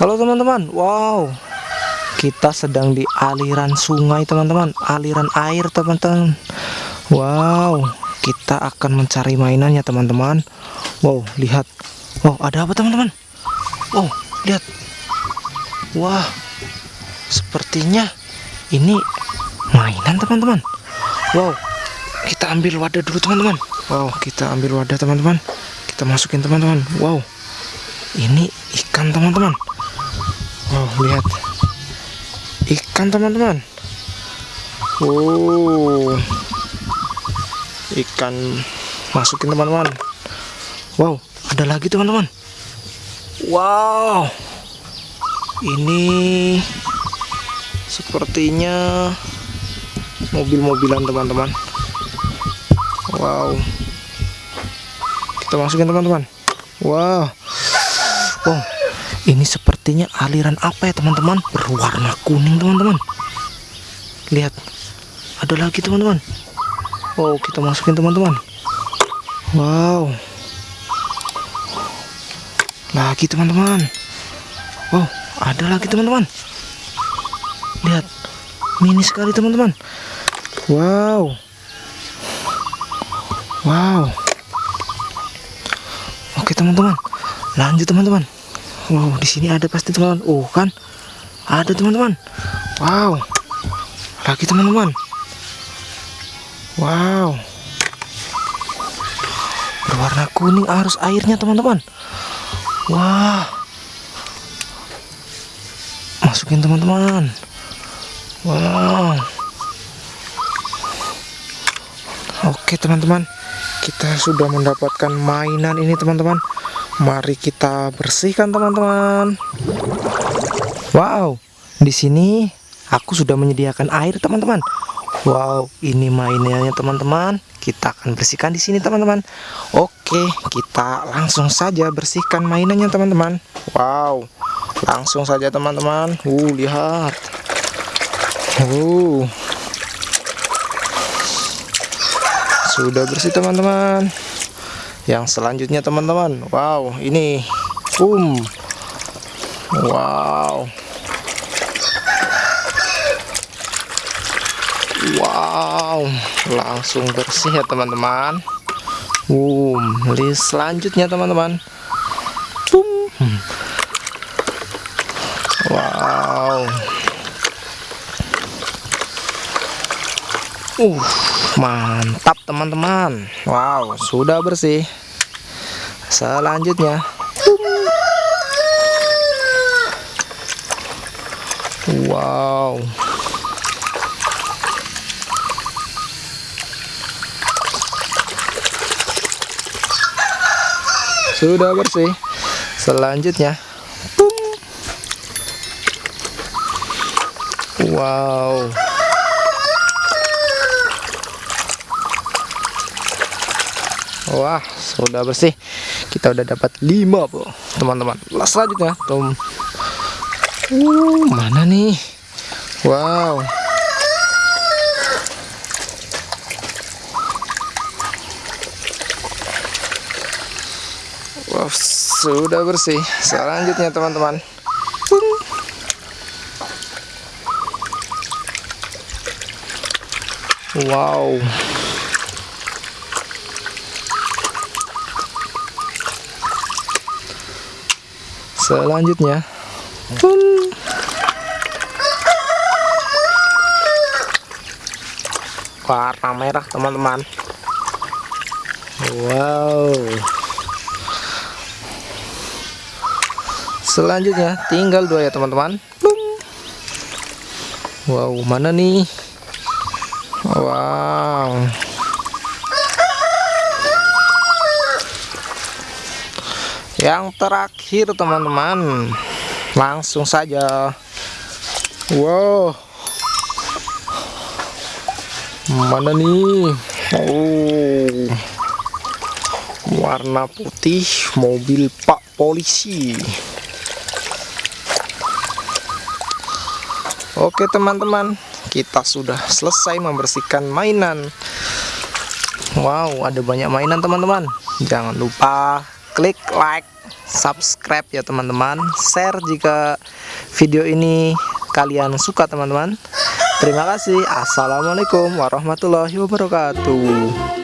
Halo teman-teman, wow, kita sedang di aliran sungai teman-teman, aliran air teman-teman. Wow, kita akan mencari mainannya teman-teman. Wow, lihat, wow, ada apa teman-teman? Wow, lihat, wah, sepertinya ini mainan teman-teman. Wow, kita ambil wadah dulu teman-teman. Wow, kita ambil wadah teman-teman. Kita masukin teman-teman. Wow, ini ikan teman-teman. Wow, lihat. Ikan, teman-teman. Oh. Ikan masukin, teman-teman. Wow, ada lagi, teman-teman. Wow. Ini sepertinya mobil-mobilan, teman-teman. Wow. Kita masukin, teman-teman. Wow. Wow ini sepertinya aliran apa ya teman-teman? Berwarna kuning teman-teman. Lihat ada lagi teman-teman. Oh kita masukin teman-teman. Wow. Lagi teman-teman. Wow ada lagi teman-teman. Lihat mini sekali teman-teman. Wow. Wow. Oke teman-teman. Lanjut teman-teman Wow, di sini ada pasti teman-teman. Oh, kan? Ada teman-teman. Wow. Lagi teman-teman. Wow. Berwarna kuning arus airnya, teman-teman. Wah. Masukin teman-teman. Wow. Oke, teman-teman. Kita sudah mendapatkan mainan ini, teman-teman. Mari kita bersihkan teman-teman. Wow, di sini aku sudah menyediakan air teman-teman. Wow, ini mainannya teman-teman. Kita akan bersihkan di sini teman-teman. Oke, kita langsung saja bersihkan mainannya teman-teman. Wow, langsung saja teman-teman. Uh, lihat. Uh. Sudah bersih teman-teman yang selanjutnya teman-teman. Wow ini um. Wow. Wow langsung bersih ya teman-teman. Um list selanjutnya teman-teman. Um wow. Uh mantap teman-teman. Wow sudah bersih. Selanjutnya. Wow. Sudah bersih. Selanjutnya. Wow Wah, sudah bersih. Kita udah dapat 5, Bu. Teman-teman. Selanjutnya, tuh. Uh, mana nih? Wow. Wow, sudah bersih. Selanjutnya, teman-teman. Wow. Selanjutnya. Warna merah teman-teman. Wow. Selanjutnya tinggal dua ya teman-teman. Wow mana nih? Wow yang terakhir teman-teman. Langsung saja. Wow. Mana nih? Oh. Warna putih mobil pak polisi. Oke teman-teman. Kita sudah selesai membersihkan mainan. Wow ada banyak mainan teman-teman. Jangan lupa klik like subscribe ya teman-teman. Share jika video ini kalian suka teman-teman. Terima kasih. Assalamualaikum warahmatullahi wabarakatuh